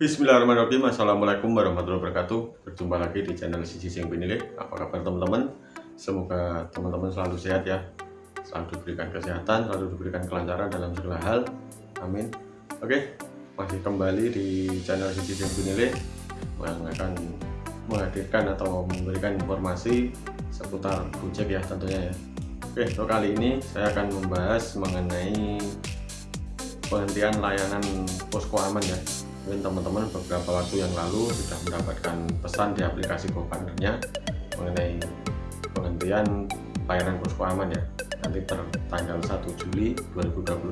Bismillahirrahmanirrahim. Assalamualaikum warahmatullahi wabarakatuh. Berjumpa lagi di channel Sisi Sing Pinile. Apa kabar teman-teman? Semoga teman-teman selalu sehat ya. Selalu diberikan kesehatan Selalu diberikan kelancaran dalam segala hal. Amin. Oke Masih kembali di channel Sisi Sing Pinile Yang akan menghadirkan atau memberikan informasi Seputar Gojek ya tentunya ya. Oke untuk kali ini saya akan membahas mengenai penghentian layanan posko aman ya mungkin teman-teman beberapa waktu yang lalu sudah mendapatkan pesan di aplikasi GoPartnernya mengenai penghentian layanan posko aman ya. Nanti tertanggal 1 Juli 2021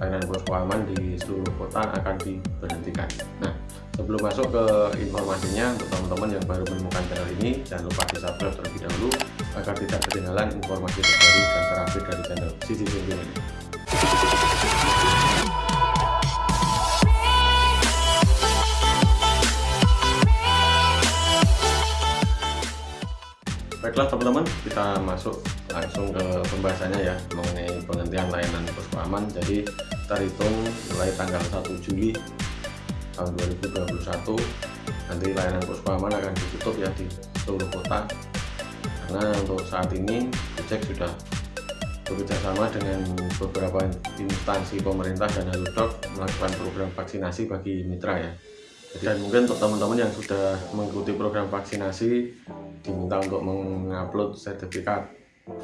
layanan posko aman di seluruh kota akan diberhentikan. Nah sebelum masuk ke informasinya untuk teman-teman yang baru menemukan channel ini jangan lupa di subscribe terlebih dahulu agar tidak ketinggalan informasi terbaru dan terupdate dari channel Sisi ini Baiklah teman-teman, kita masuk langsung ke pembahasannya ya mengenai penghentian layanan posko aman. Jadi terhitung mulai tanggal 1 Juli tahun 2021 nanti layanan posko aman akan ditutup ya di seluruh kota. Karena untuk saat ini Gojek sudah bekerjasama dengan beberapa instansi pemerintah dan Halodoc melakukan program vaksinasi bagi mitra ya. Dan mungkin untuk teman-teman yang sudah mengikuti program vaksinasi diminta untuk mengupload sertifikat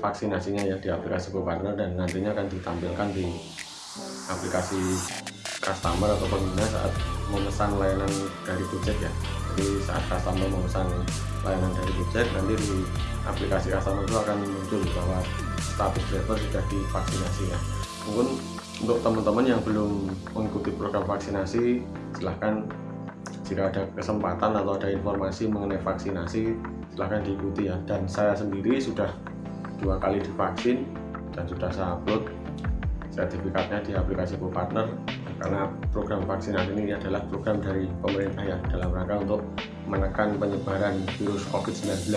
vaksinasinya ya di aplikasi GoPartner dan nantinya akan ditampilkan di aplikasi customer atau pengguna saat memesan layanan dari Gojek ya. Jadi saat customer memesan layanan dari Gojek nanti di aplikasi customer itu akan muncul bahwa status driver sudah divaksinasi ya. Mungkin untuk teman-teman yang belum mengikuti program vaksinasi silahkan jika ada kesempatan atau ada informasi mengenai vaksinasi silahkan diikuti ya. Dan saya sendiri sudah dua kali divaksin dan sudah saya upload sertifikatnya di aplikasi GoPartner karena program vaksinasi ini adalah program dari pemerintah ya dalam rangka untuk menekan penyebaran virus COVID-19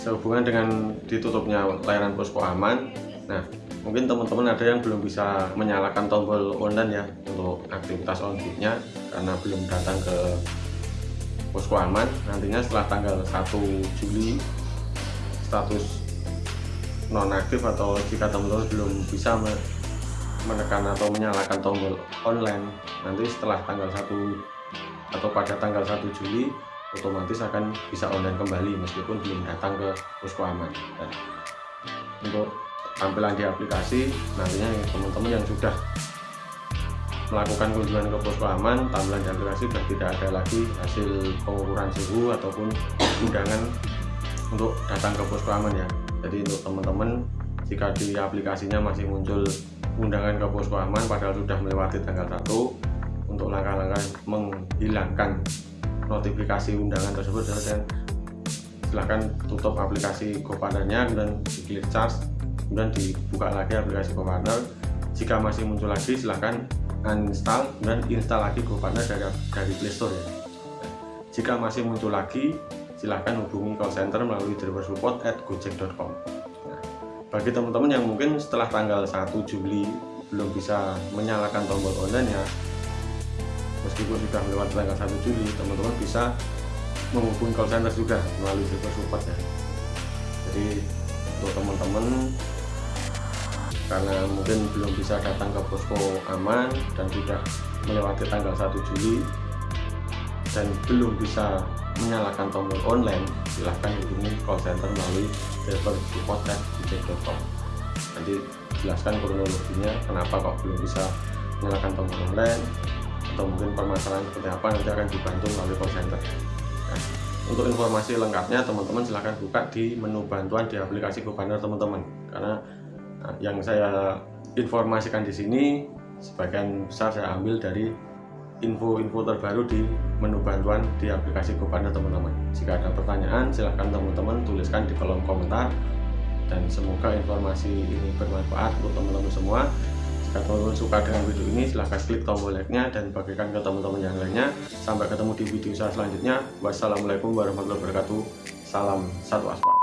sehubungan dengan ditutupnya layanan posko aman nah mungkin teman-teman ada yang belum bisa menyalakan tombol online ya untuk aktivitas on nya karena belum datang ke posko aman. Nantinya setelah tanggal 1 Juli status nonaktif atau jika teman-teman belum bisa menekan atau menyalakan tombol online nanti setelah tanggal 1 atau pada tanggal 1 Juli otomatis akan bisa online kembali meskipun belum datang ke posko aman. Dan untuk tampilan di aplikasi nantinya teman-teman yang sudah melakukan kunjungan ke posko aman tampilan di aplikasi sudah tidak ada lagi hasil pengukuran suhu ataupun undangan untuk datang ke posko aman ya. Jadi untuk teman-teman jika di aplikasinya masih muncul undangan ke posko aman padahal sudah melewati tanggal 1 untuk langkah-langkah menghilangkan notifikasi undangan tersebut dan silahkan tutup aplikasi GoPartnernya kemudian charge kemudian dibuka lagi aplikasi GoPartner jika masih muncul lagi silahkan uninstall dan install lagi GoPartner dari, dari Playstore ya. jika masih muncul lagi silahkan hubungi call center melalui driver support at gojek.com nah, bagi teman-teman yang mungkin setelah tanggal 1 Juli belum bisa menyalakan tombol online ya meskipun sudah melewati tanggal 1 Juli teman-teman bisa menghubungi call center juga melalui driver support ya jadi untuk teman-teman karena mungkin belum bisa datang ke posko aman dan sudah melewati tanggal 1 Juli dan belum bisa menyalakan tombol online silahkan hubungi call center melalui driver support nanti jelaskan kronologinya kenapa kok belum bisa menyalakan tombol online atau mungkin permasalahan seperti apa nanti akan dibantu melalui call center. Nah, untuk informasi lengkapnya teman-teman silahkan buka di menu bantuan di aplikasi GoPartner teman-teman. Karena Nah, yang saya informasikan di sini sebagian besar saya ambil dari info-info terbaru di menu bantuan di aplikasi GoPartner teman-teman. Jika ada pertanyaan silahkan teman-teman tuliskan di kolom komentar dan semoga informasi ini bermanfaat untuk teman-teman semua. Jika teman-teman suka dengan video ini silahkan klik tombol like-nya dan bagikan ke teman-teman yang lainnya. Sampai ketemu di video saya selanjutnya. Wassalamualaikum warahmatullahi wabarakatuh. Salam satu aspal.